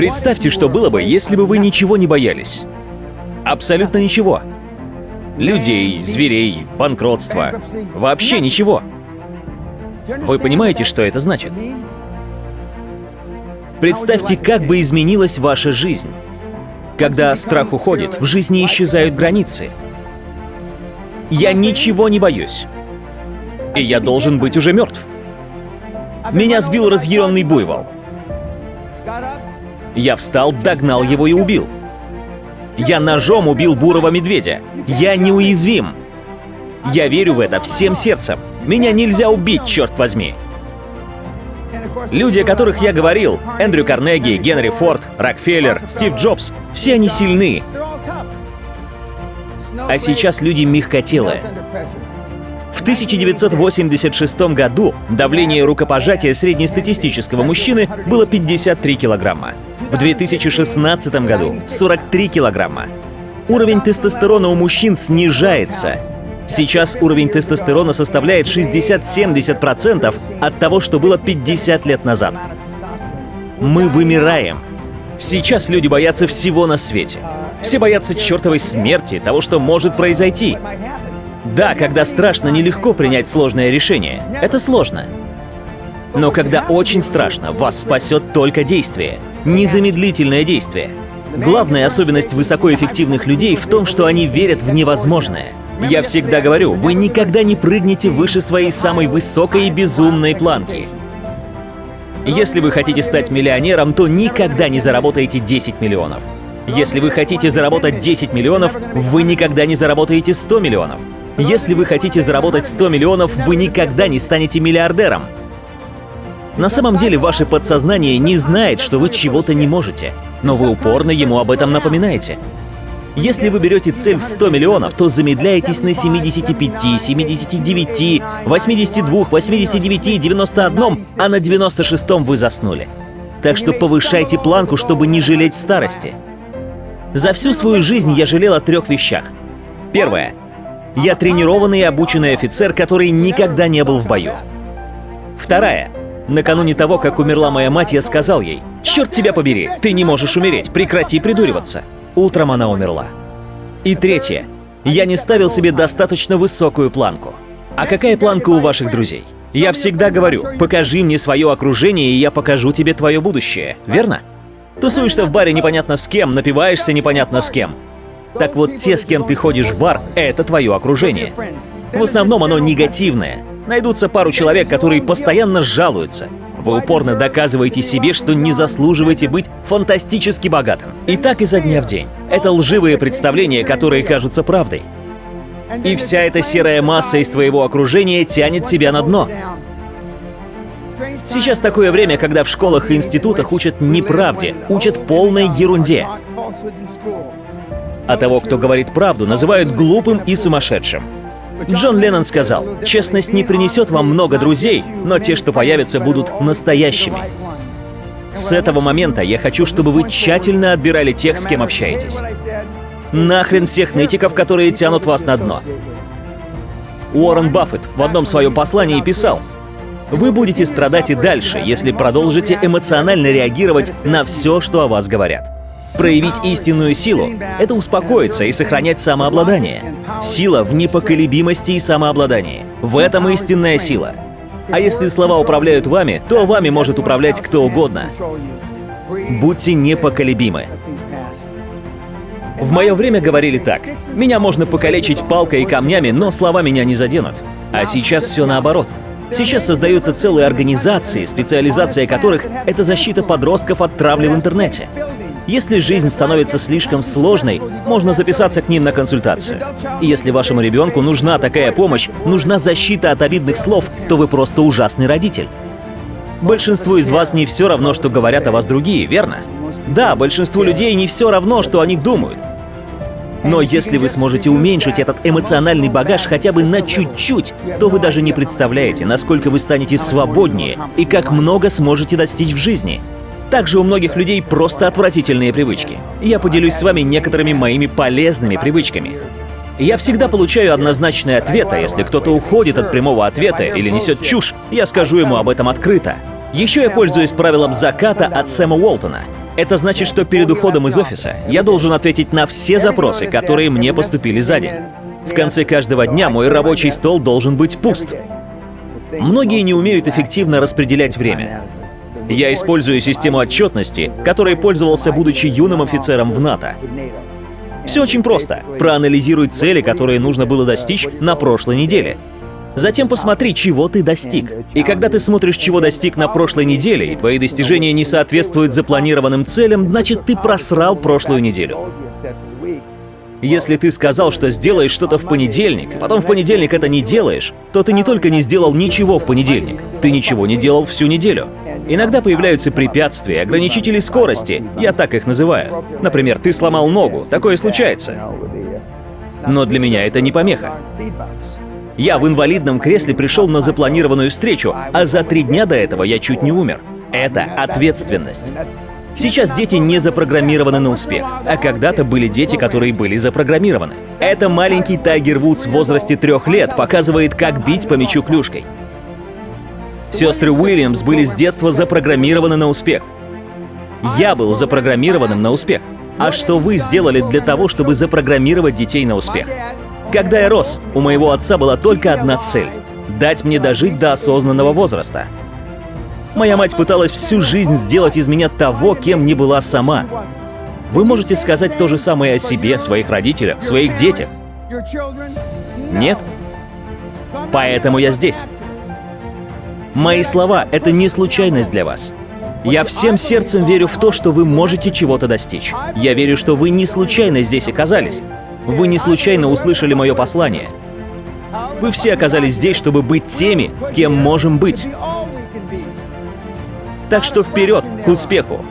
Представьте, что было бы, если бы вы ничего не боялись. Абсолютно ничего. Людей, зверей, банкротства. Вообще ничего. Вы понимаете, что это значит? Представьте, как бы изменилась ваша жизнь. Когда страх уходит, в жизни исчезают границы. Я ничего не боюсь. И я должен быть уже мертв. Меня сбил разъяренный буйвол. Я встал, догнал его и убил. Я ножом убил бурого медведя. Я неуязвим. Я верю в это всем сердцем. Меня нельзя убить, черт возьми. Люди, о которых я говорил, Эндрю Карнеги, Генри Форд, Рокфеллер, Стив Джобс, все они сильны. А сейчас люди мягкотелые. В 1986 году давление рукопожатия среднестатистического мужчины было 53 килограмма. В 2016 году — 43 килограмма. Уровень тестостерона у мужчин снижается. Сейчас уровень тестостерона составляет 60-70% от того, что было 50 лет назад. Мы вымираем. Сейчас люди боятся всего на свете. Все боятся чертовой смерти, того, что может произойти. Да, когда страшно, нелегко принять сложное решение. Это сложно. Но когда очень страшно, вас спасет только действие. Незамедлительное действие. Главная особенность высокоэффективных людей в том, что они верят в невозможное. Я всегда говорю, вы никогда не прыгнете выше своей самой высокой и безумной планки. Если вы хотите стать миллионером, то никогда не заработаете 10 миллионов. Если вы хотите заработать 10 миллионов, вы никогда не заработаете 100 миллионов. Если вы хотите заработать 100 миллионов, вы никогда не станете миллиардером. На самом деле ваше подсознание не знает, что вы чего-то не можете, но вы упорно ему об этом напоминаете. Если вы берете цель в 100 миллионов, то замедляетесь на 75, 79, 82, 89, 91, а на 96 вы заснули. Так что повышайте планку, чтобы не жалеть в старости. За всю свою жизнь я жалел о трех вещах. Первое. Я тренированный и обученный офицер, который никогда не был в бою. Вторая. Накануне того, как умерла моя мать, я сказал ей, «Черт тебя побери, ты не можешь умереть, прекрати придуриваться». Утром она умерла. И третье. Я не ставил себе достаточно высокую планку. А какая планка у ваших друзей? Я всегда говорю, покажи мне свое окружение, и я покажу тебе твое будущее, верно? Тусуешься в баре непонятно с кем, напиваешься непонятно с кем. Так вот, те, с кем ты ходишь в бар, это твое окружение. В основном оно негативное. Найдутся пару человек, которые постоянно жалуются. Вы упорно доказываете себе, что не заслуживаете быть фантастически богатым. И так изо дня в день. Это лживые представления, которые кажутся правдой. И вся эта серая масса из твоего окружения тянет тебя на дно. Сейчас такое время, когда в школах и институтах учат неправде, учат полной ерунде. А того, кто говорит правду, называют глупым и сумасшедшим. Джон Леннон сказал, «Честность не принесет вам много друзей, но те, что появятся, будут настоящими». С этого момента я хочу, чтобы вы тщательно отбирали тех, с кем общаетесь. Нахрен всех нытиков, которые тянут вас на дно. Уоррен Баффет в одном своем послании писал, «Вы будете страдать и дальше, если продолжите эмоционально реагировать на все, что о вас говорят». Проявить истинную силу — это успокоиться и сохранять самообладание. Сила в непоколебимости и самообладании. В этом истинная сила. А если слова управляют вами, то вами может управлять кто угодно. Будьте непоколебимы. В мое время говорили так. Меня можно покалечить палкой и камнями, но слова меня не заденут. А сейчас все наоборот. Сейчас создаются целые организации, специализация которых — это защита подростков от травли в интернете. Если жизнь становится слишком сложной, можно записаться к ним на консультацию. И если вашему ребенку нужна такая помощь, нужна защита от обидных слов, то вы просто ужасный родитель. Большинству из вас не все равно, что говорят о вас другие, верно? Да, большинству людей не все равно, что о них думают. Но если вы сможете уменьшить этот эмоциональный багаж хотя бы на чуть-чуть, то вы даже не представляете, насколько вы станете свободнее и как много сможете достичь в жизни. Также у многих людей просто отвратительные привычки. Я поделюсь с вами некоторыми моими полезными привычками. Я всегда получаю однозначный ответ, а если кто-то уходит от прямого ответа или несет чушь, я скажу ему об этом открыто. Еще я пользуюсь правилом заката от Сэма Уолтона. Это значит, что перед уходом из офиса я должен ответить на все запросы, которые мне поступили за день. В конце каждого дня мой рабочий стол должен быть пуст. Многие не умеют эффективно распределять время. Я использую систему отчетности, которой пользовался, будучи юным офицером в НАТО. Все очень просто. Проанализируй цели, которые нужно было достичь на прошлой неделе. Затем посмотри, чего ты достиг. И когда ты смотришь, чего достиг на прошлой неделе, и твои достижения не соответствуют запланированным целям, значит, ты просрал прошлую неделю. Если ты сказал, что сделаешь что-то в понедельник, а потом в понедельник это не делаешь, то ты не только не сделал ничего в понедельник, ты ничего не делал всю неделю. Иногда появляются препятствия, ограничители скорости, я так их называю. Например, ты сломал ногу, такое случается. Но для меня это не помеха. Я в инвалидном кресле пришел на запланированную встречу, а за три дня до этого я чуть не умер. Это ответственность. Сейчас дети не запрограммированы на успех, а когда-то были дети, которые были запрограммированы. Это маленький Тайгер Вудс в возрасте трех лет показывает, как бить по мячу клюшкой. Сестры Уильямс были с детства запрограммированы на успех. Я был запрограммированным на успех. А что вы сделали для того, чтобы запрограммировать детей на успех? Когда я рос, у моего отца была только одна цель — дать мне дожить до осознанного возраста. Моя мать пыталась всю жизнь сделать из меня того, кем не была сама. Вы можете сказать то же самое о себе, своих родителях, своих детях. Нет? Поэтому я здесь. Мои слова — это не случайность для вас. Я всем сердцем верю в то, что вы можете чего-то достичь. Я верю, что вы не случайно здесь оказались. Вы не случайно услышали мое послание. Вы все оказались здесь, чтобы быть теми, кем можем быть. Так что вперед, к успеху!